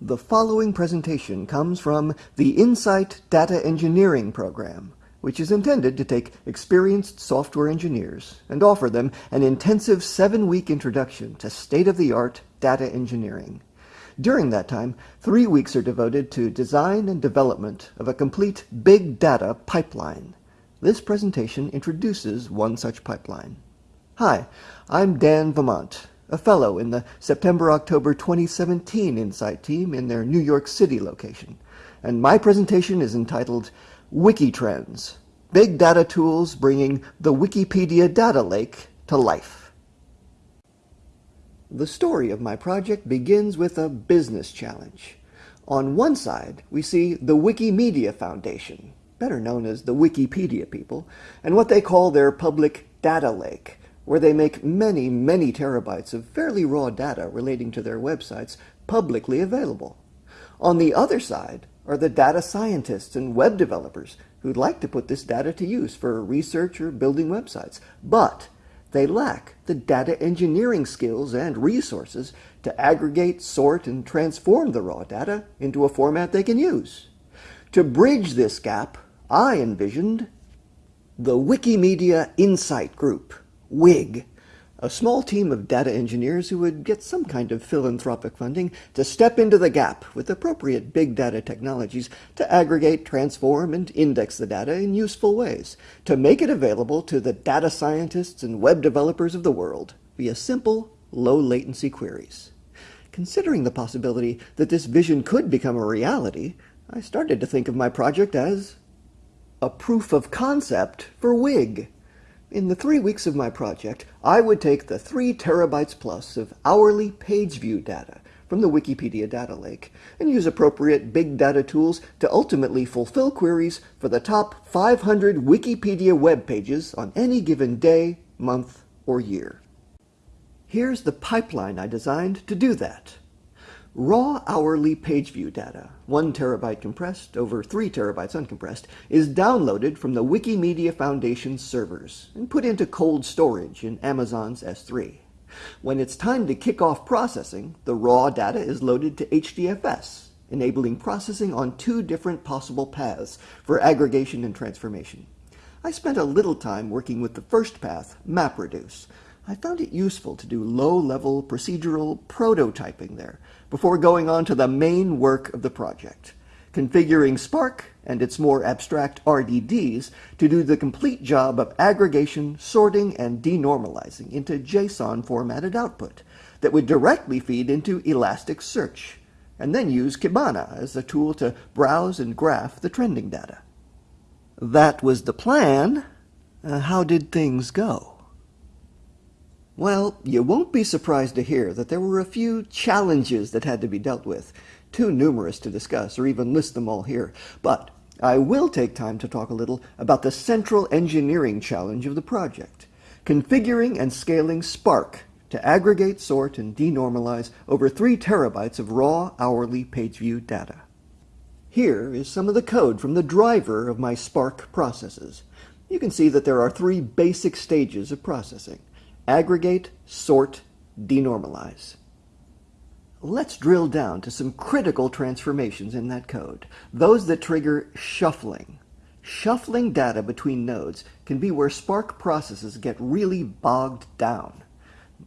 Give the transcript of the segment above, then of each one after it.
The following presentation comes from the Insight Data Engineering Program, which is intended to take experienced software engineers and offer them an intensive seven-week introduction to state-of-the-art data engineering. During that time, three weeks are devoted to design and development of a complete big data pipeline. This presentation introduces one such pipeline. Hi, I'm Dan Vermont, a fellow in the September-October 2017 Insight team in their New York City location, and my presentation is entitled Wikitrends, Big Data Tools Bringing the Wikipedia Data Lake to Life. The story of my project begins with a business challenge. On one side, we see the Wikimedia Foundation, better known as the Wikipedia people, and what they call their public data lake, where they make many, many terabytes of fairly raw data relating to their websites publicly available. On the other side are the data scientists and web developers who'd like to put this data to use for research or building websites, but they lack the data engineering skills and resources to aggregate, sort, and transform the raw data into a format they can use. To bridge this gap, I envisioned the Wikimedia Insight Group, WIG, a small team of data engineers who would get some kind of philanthropic funding to step into the gap with appropriate big data technologies to aggregate, transform, and index the data in useful ways, to make it available to the data scientists and web developers of the world via simple, low-latency queries. Considering the possibility that this vision could become a reality, I started to think of my project as a proof of concept for WIG. In the three weeks of my project, I would take the three terabytes plus of hourly page view data from the Wikipedia data lake and use appropriate big data tools to ultimately fulfill queries for the top 500 Wikipedia web pages on any given day, month, or year. Here's the pipeline I designed to do that. Raw hourly page view data, 1 terabyte compressed over 3 terabytes uncompressed, is downloaded from the Wikimedia Foundation servers and put into cold storage in Amazon's S3. When it's time to kick off processing, the raw data is loaded to HDFS, enabling processing on two different possible paths for aggregation and transformation. I spent a little time working with the first path, MapReduce. I found it useful to do low-level procedural prototyping there, before going on to the main work of the project, configuring Spark and its more abstract RDDs to do the complete job of aggregation, sorting, and denormalizing into JSON formatted output that would directly feed into Elasticsearch, and then use Kibana as a tool to browse and graph the trending data. That was the plan. Uh, how did things go? Well, you won't be surprised to hear that there were a few challenges that had to be dealt with, too numerous to discuss or even list them all here. But I will take time to talk a little about the central engineering challenge of the project, configuring and scaling Spark to aggregate, sort, and denormalize over 3 terabytes of raw hourly page view data. Here is some of the code from the driver of my Spark processes. You can see that there are three basic stages of processing aggregate, sort, denormalize. Let's drill down to some critical transformations in that code, those that trigger shuffling. Shuffling data between nodes can be where Spark processes get really bogged down.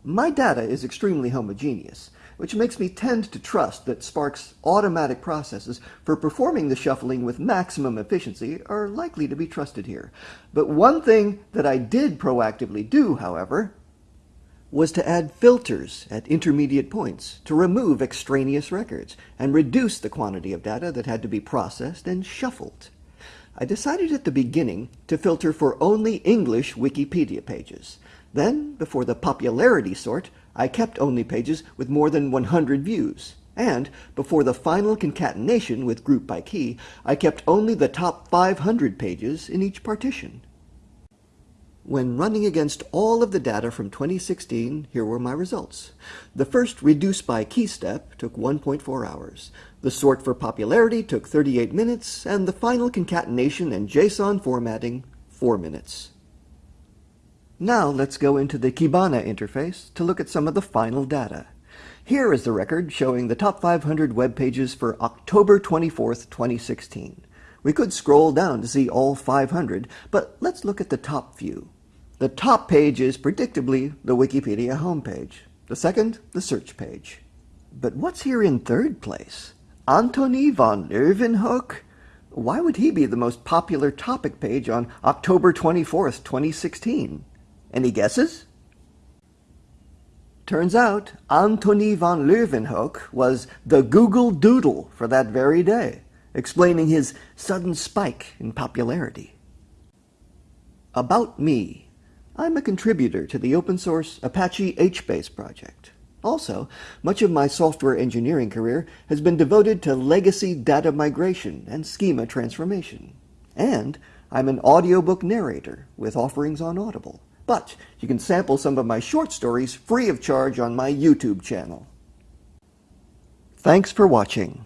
My data is extremely homogeneous, which makes me tend to trust that Spark's automatic processes for performing the shuffling with maximum efficiency are likely to be trusted here. But one thing that I did proactively do, however, was to add filters at intermediate points to remove extraneous records and reduce the quantity of data that had to be processed and shuffled. I decided at the beginning to filter for only English Wikipedia pages. Then, before the popularity sort, I kept only pages with more than 100 views. And, before the final concatenation with group by key, I kept only the top 500 pages in each partition. When running against all of the data from 2016, here were my results. The first reduce by key step took 1.4 hours. The sort for popularity took 38 minutes, and the final concatenation and JSON formatting, 4 minutes. Now let's go into the Kibana interface to look at some of the final data. Here is the record showing the top 500 web pages for October 24th, 2016. We could scroll down to see all 500, but let's look at the top few. The top page is predictably the Wikipedia homepage. The second, the search page. But what's here in third place? Antony von Leeuwenhoek? Why would he be the most popular topic page on October 24th, 2016? Any guesses? Turns out Antony von Leeuwenhoek was the Google Doodle for that very day, explaining his sudden spike in popularity. About me. I'm a contributor to the open source Apache HBase project. Also, much of my software engineering career has been devoted to legacy data migration and schema transformation. And I'm an audiobook narrator with offerings on Audible. But you can sample some of my short stories free of charge on my YouTube channel. Thanks for watching.